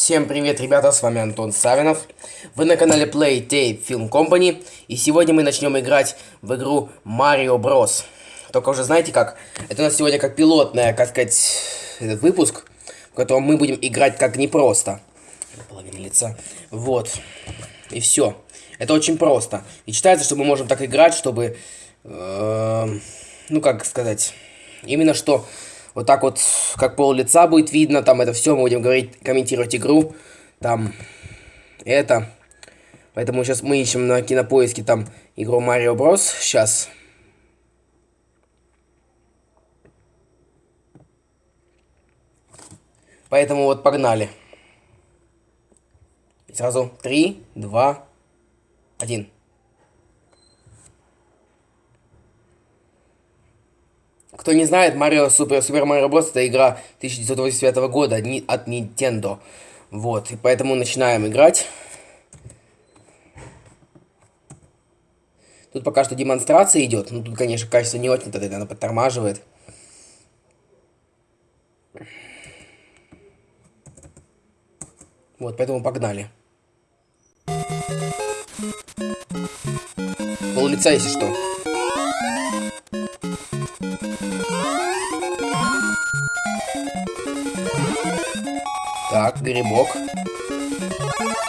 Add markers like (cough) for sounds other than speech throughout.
Всем привет, ребята, с вами Антон Савинов. Вы на канале Play Tape Film Company. И сегодня мы начнем играть в игру Mario Bros. Только уже знаете как? Это у нас сегодня как пилотная, как сказать, этот выпуск, в котором мы будем играть как непросто. Половина лица. Вот. И все. Это очень просто. И считается, что мы можем так играть, чтобы... Э, ну, как сказать... Именно что вот так вот, как пол лица будет видно, там это все, мы будем говорить, комментировать игру, там, это. Поэтому сейчас мы ищем на кинопоиске там игру Mario Bros. Сейчас. Поэтому вот погнали. И сразу 3, 2, 1. Кто не знает, Марио Супер Супер Марио Брос это игра 1989 года от Nintendo. Вот, и поэтому начинаем играть. Тут пока что демонстрация идет. Ну, тут, конечно, качество не очень, тогда она подтормаживает. Вот, поэтому погнали. Пол лица, если что. Так, грибок.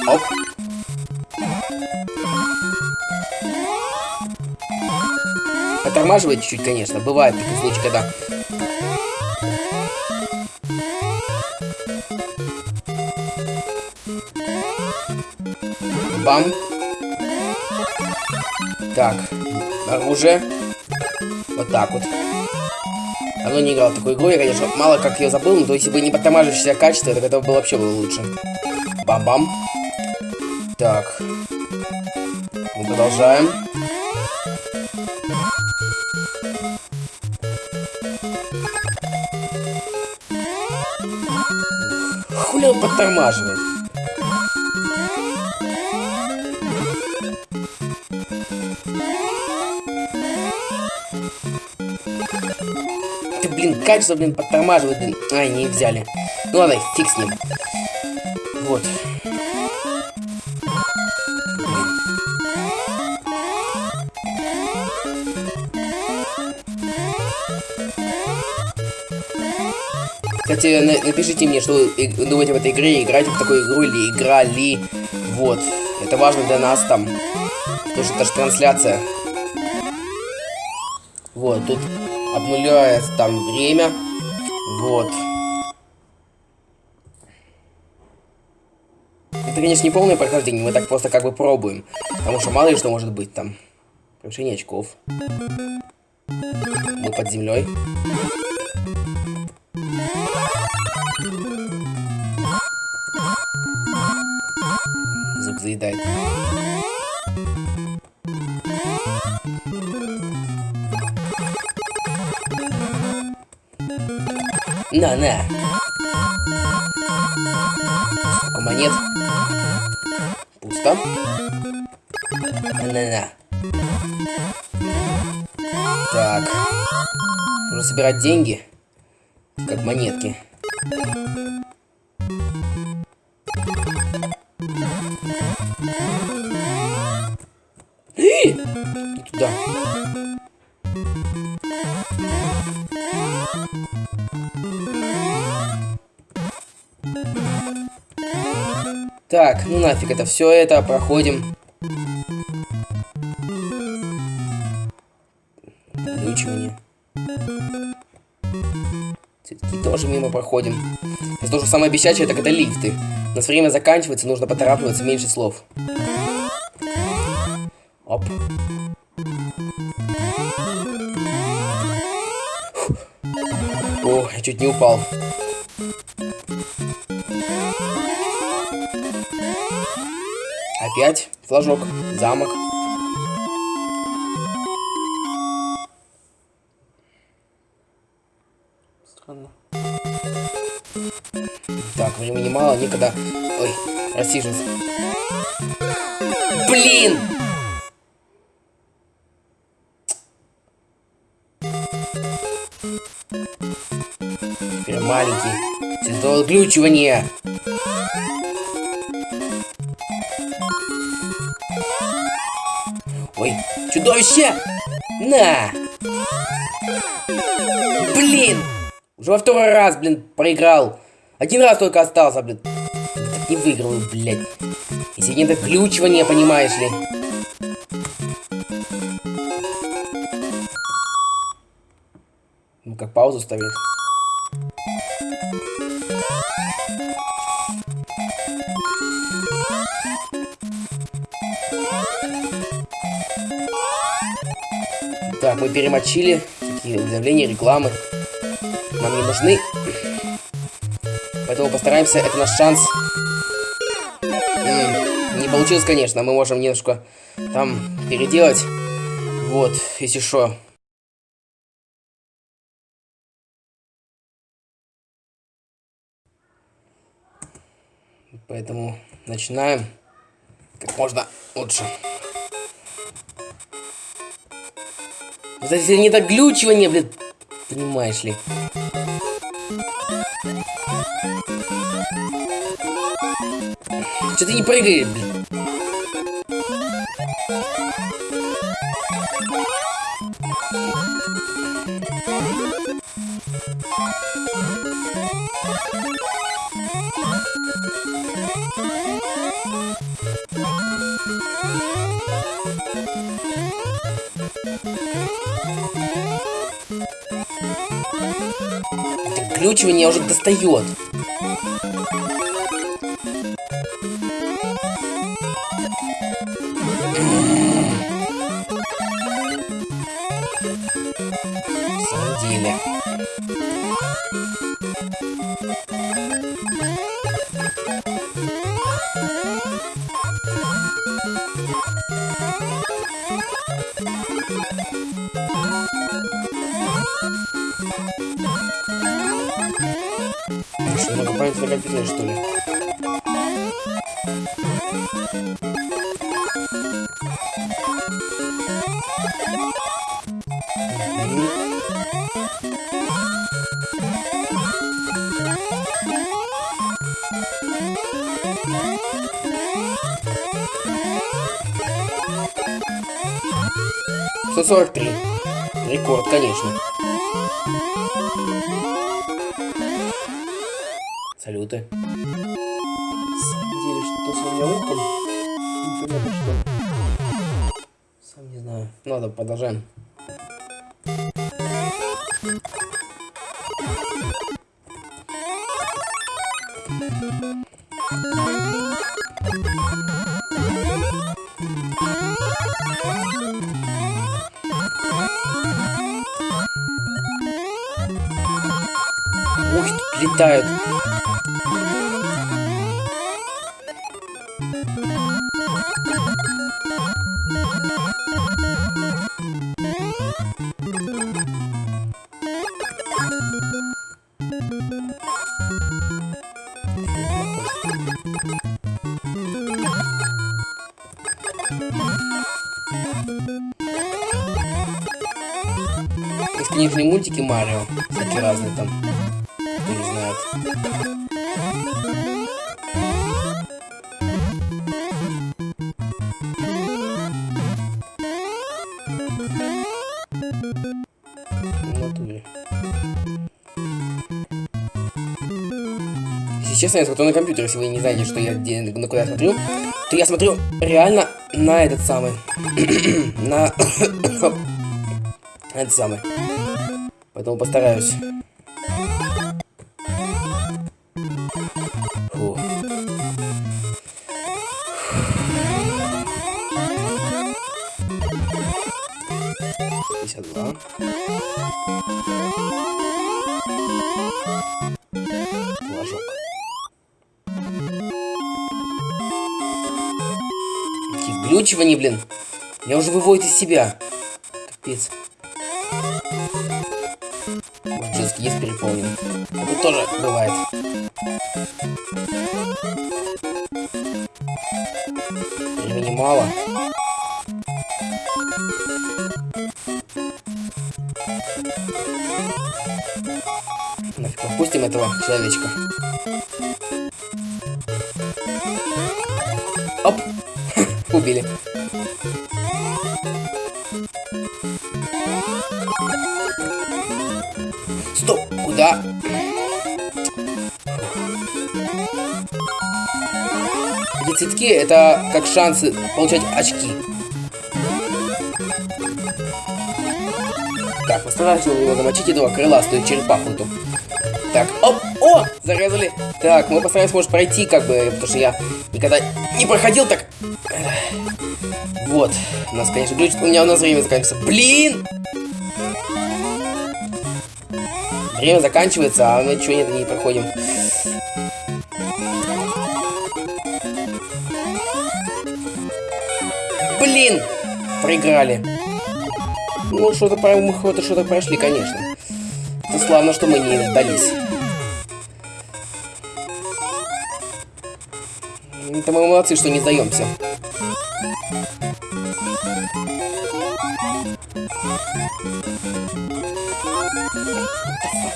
Оп. Оттормаживает чуть-чуть, конечно. Бывает такой случай, когда... Бам. Так. Оружие. Вот так вот. Давно не играл в такую игру, я, конечно, мало как ее забыл, но если бы не подтамаживающееся качество, так это было вообще было лучше. Бам-бам. Так. Мы продолжаем. Хули он подтормаживает? Блин, качество, блин, подтормаживает, блин. Ай, не взяли. Ну ладно, фиг с ним. Вот. Кстати, напишите мне, что вы думаете в этой игре, играете в такую игру или играли. Вот. Это важно для нас там. Потому что это же трансляция. Вот, тут обнуляет там время. Вот. Это, конечно, не полное прохождение, мы так просто как бы пробуем. Потому что мало ли что может быть там. Повышение очков. Мы под землей. Звук заедает. На, на. Сколько монет? Пусто. На-на. Так. Нужно собирать деньги. Как монетки. Не туда. Так, ну нафиг это все это, проходим. Глючивание. Цветки тоже мимо проходим. Это то, что самое бесячее, так это лифты. У нас время заканчивается, нужно поторапливаться, меньше слов. Оп. О, я чуть не упал. Опять флажок, замок. Странно. Так, времени мало, никогда... Ой, рассиживаться. Блин! Теперь маленький. Цветовое Чудовище! На! Блин! Уже во второй раз, блин, проиграл. Один раз только остался, блин. Не выиграл, блядь. Если не доключивание, понимаешь ли. Ну как паузу ставить? Так, мы перемочили. Такие уведомления, рекламы. Нам не нужны. Поэтому постараемся, это наш шанс. Не получилось, конечно. Мы можем немножко там переделать. Вот, если что. Поэтому начинаем как можно лучше. Вот если не доглючивание, блин, понимаешь ли. Что ты не прыгаешь, блин? Ключ меня уже достает. В деле. Что, ли? Сорок три. Рекорд, конечно. Самом деле, что с вами опытом? Непонятно что. Сам не знаю. Ладно, продолжаем. Ух, летают. Есть мультики Марио, всякие разные там, Если честно, я смотрю на компьютер, если вы не знаете, что я где, на куда я смотрю, то я смотрю реально на этот самый. (clears throat) на (coughs) этот самый. Поэтому постараюсь. Какие глючивания, блин. Я уже выводит из себя. Капец. Может, детский есть переполнен. Это тоже бывает. Времени мало. Нафиг, попустим этого человечка. Оп! Убили. Стоп! Куда? Эти цветки это как шансы получать очки. Так, постараюсь его замочить этого крыластую черепаху. Так, оп! О, зарезали. Так, мы постараемся, может, пройти, как бы, потому что я никогда не проходил так. Вот, у нас, конечно, глючит, у меня у нас время заканчивается. Блин! Время заканчивается, а мы ничего нет, не проходим. Блин! Проиграли. Ну, что-то мы что-то прошли, конечно. Это славно, что мы не сдались. Это мы молодцы, что не сдаемся.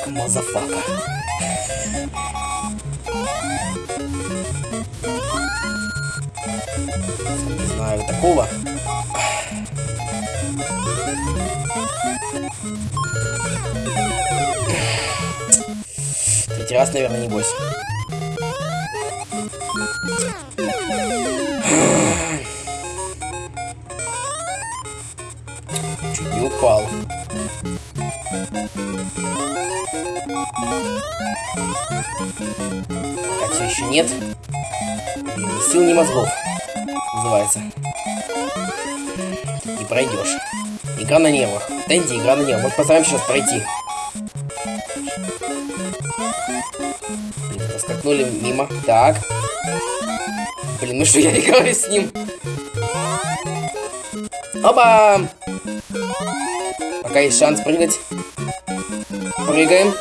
Motherfucker. Не знаю такого. Третий раз, наверное, не бойся. Так, все еще нет. ни сил, ни мозгов. Называется. Не пройдешь. Игра на нервах. Тенди, игра на нервах. Может, постараемся сейчас пройти. Скакнули мимо. Так. Блин, ну что я (laughs) играю с ним? Оба! Пока есть шанс прыгать. Прыгаем.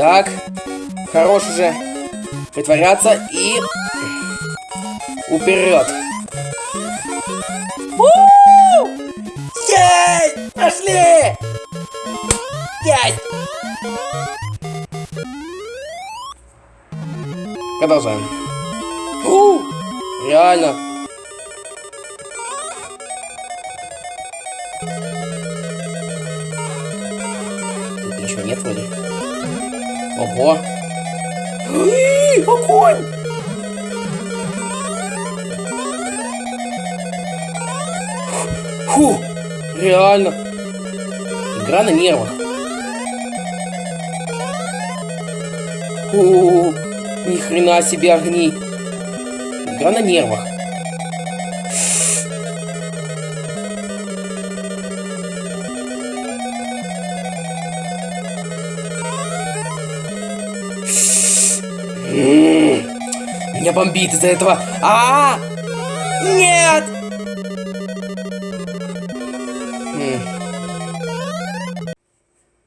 Так, хорош уже притворяться и вперед. Есть! Пошли! Есть! Продолжаем. У, реально. Тут ничего нет вроде. Ого. Огонь! Фу, реально. Игра на нервах. Фу, ни хрена себе огни. Игра на нервах. Меня бомбит из-за этого. А, -а, а Нет!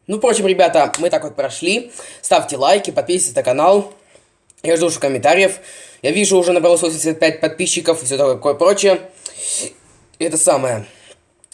Ну, впрочем, ребята, мы так вот прошли. Ставьте лайки, подписывайтесь на канал. Я жду уже комментариев. Я вижу, уже набралось 85 подписчиков и все такое прочее. Это самое.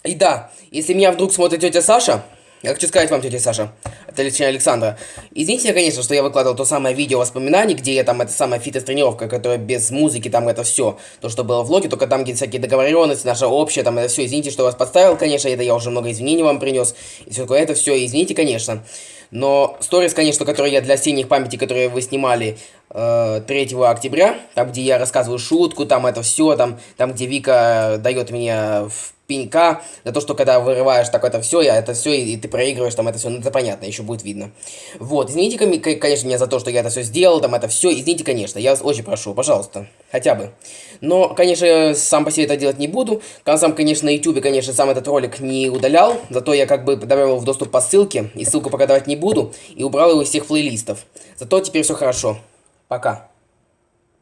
И да, если меня вдруг смотрит тетя Саша, я хочу сказать вам, тетя Саша, это лично Александра. Извините, конечно, что я выкладывал то самое видео воспоминаний, где я там, это самая фитнес-тренировка, которая без музыки, там это все, то, что было в влоге, только там где всякие договоренности, наша общая, там это все. Извините, что вас подставил, конечно, это я уже много извинений вам принес, и все такое, это все, извините, конечно. Но сторис, конечно, которые я для осенних памяти, которые вы снимали 3 октября, там, где я рассказываю шутку, там это все, там, там, где Вика дает мне в пенька, за то, что когда вырываешь так это все, я это все, и, и ты проигрываешь, там это все, ну это понятно, еще будет видно. Вот, извините, конечно, меня за то, что я это все сделал, там это все, извините, конечно, я вас очень прошу, пожалуйста, хотя бы. Но, конечно, сам по себе это делать не буду, сам, конечно, на YouTube, конечно, сам этот ролик не удалял, зато я как бы добавил в доступ по ссылке, и ссылку пока давать не буду, и убрал его из всех плейлистов. Зато теперь все хорошо. Пока.